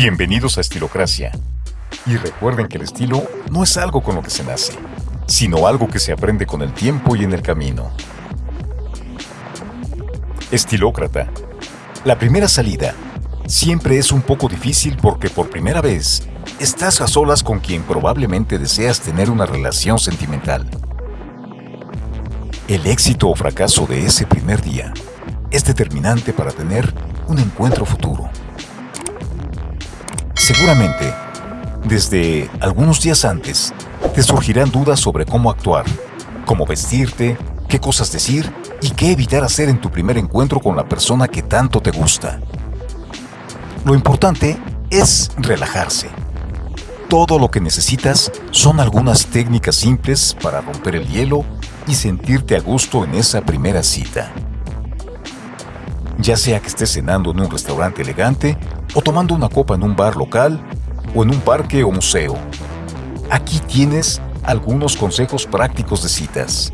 Bienvenidos a Estilocracia. Y recuerden que el estilo no es algo con lo que se nace, sino algo que se aprende con el tiempo y en el camino. Estilócrata. La primera salida siempre es un poco difícil porque por primera vez estás a solas con quien probablemente deseas tener una relación sentimental. El éxito o fracaso de ese primer día es determinante para tener un encuentro futuro. Seguramente, desde algunos días antes, te surgirán dudas sobre cómo actuar, cómo vestirte, qué cosas decir y qué evitar hacer en tu primer encuentro con la persona que tanto te gusta. Lo importante es relajarse. Todo lo que necesitas son algunas técnicas simples para romper el hielo y sentirte a gusto en esa primera cita. Ya sea que estés cenando en un restaurante elegante o tomando una copa en un bar local o en un parque o museo. Aquí tienes algunos consejos prácticos de citas.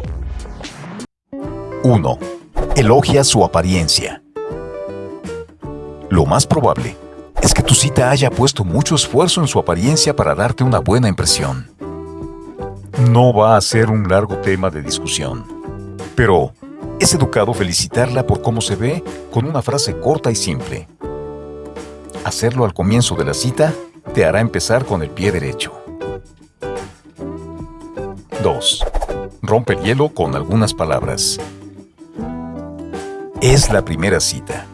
1. Elogia su apariencia. Lo más probable es que tu cita haya puesto mucho esfuerzo en su apariencia para darte una buena impresión. No va a ser un largo tema de discusión, pero es educado felicitarla por cómo se ve con una frase corta y simple. Hacerlo al comienzo de la cita te hará empezar con el pie derecho. 2. Rompe el hielo con algunas palabras. Es la primera cita,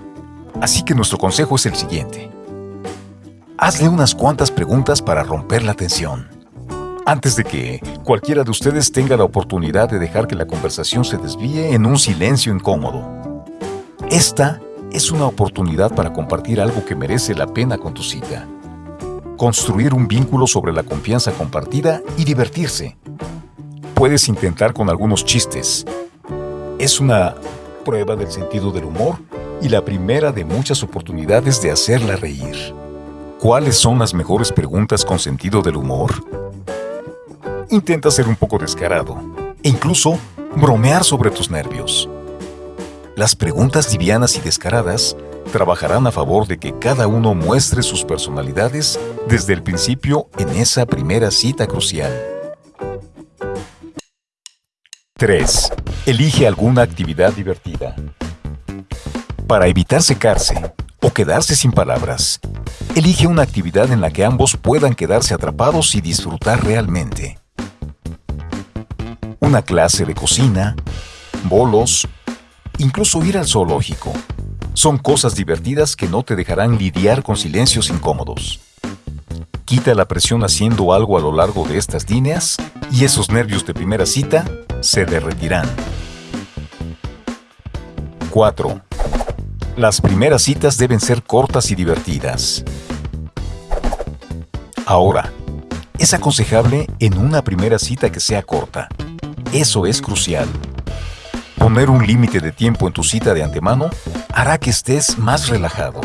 así que nuestro consejo es el siguiente. Hazle unas cuantas preguntas para romper la tensión antes de que cualquiera de ustedes tenga la oportunidad de dejar que la conversación se desvíe en un silencio incómodo. Esta es una oportunidad para compartir algo que merece la pena con tu cita. Construir un vínculo sobre la confianza compartida y divertirse. Puedes intentar con algunos chistes. Es una prueba del sentido del humor y la primera de muchas oportunidades de hacerla reír. ¿Cuáles son las mejores preguntas con sentido del humor? intenta ser un poco descarado e incluso bromear sobre tus nervios. Las preguntas livianas y descaradas trabajarán a favor de que cada uno muestre sus personalidades desde el principio en esa primera cita crucial. 3. Elige alguna actividad divertida. Para evitar secarse o quedarse sin palabras, elige una actividad en la que ambos puedan quedarse atrapados y disfrutar realmente una clase de cocina, bolos, incluso ir al zoológico. Son cosas divertidas que no te dejarán lidiar con silencios incómodos. Quita la presión haciendo algo a lo largo de estas líneas y esos nervios de primera cita se derretirán. 4. Las primeras citas deben ser cortas y divertidas. Ahora, es aconsejable en una primera cita que sea corta. Eso es crucial. Poner un límite de tiempo en tu cita de antemano hará que estés más relajado.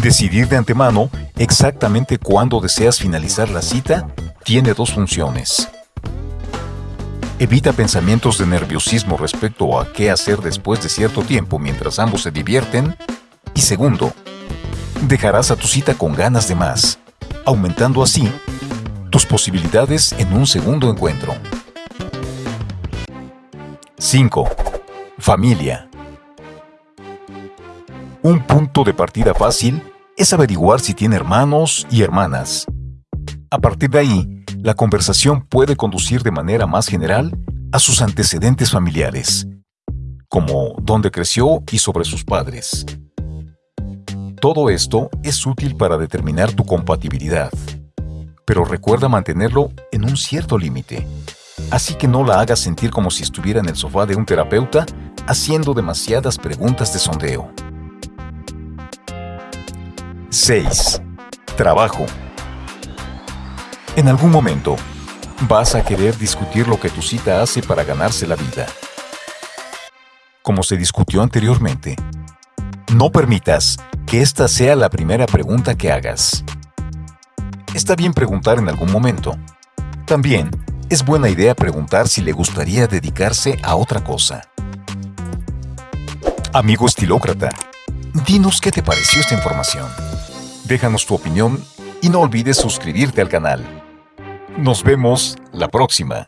Decidir de antemano exactamente cuándo deseas finalizar la cita tiene dos funciones. Evita pensamientos de nerviosismo respecto a qué hacer después de cierto tiempo mientras ambos se divierten. Y segundo, dejarás a tu cita con ganas de más, aumentando así tus posibilidades en un segundo encuentro. 5. Familia. Un punto de partida fácil es averiguar si tiene hermanos y hermanas. A partir de ahí, la conversación puede conducir de manera más general a sus antecedentes familiares, como dónde creció y sobre sus padres. Todo esto es útil para determinar tu compatibilidad pero recuerda mantenerlo en un cierto límite. Así que no la hagas sentir como si estuviera en el sofá de un terapeuta haciendo demasiadas preguntas de sondeo. 6. Trabajo. En algún momento, vas a querer discutir lo que tu cita hace para ganarse la vida. Como se discutió anteriormente, no permitas que esta sea la primera pregunta que hagas está bien preguntar en algún momento. También es buena idea preguntar si le gustaría dedicarse a otra cosa. Amigo estilócrata, dinos qué te pareció esta información. Déjanos tu opinión y no olvides suscribirte al canal. Nos vemos la próxima.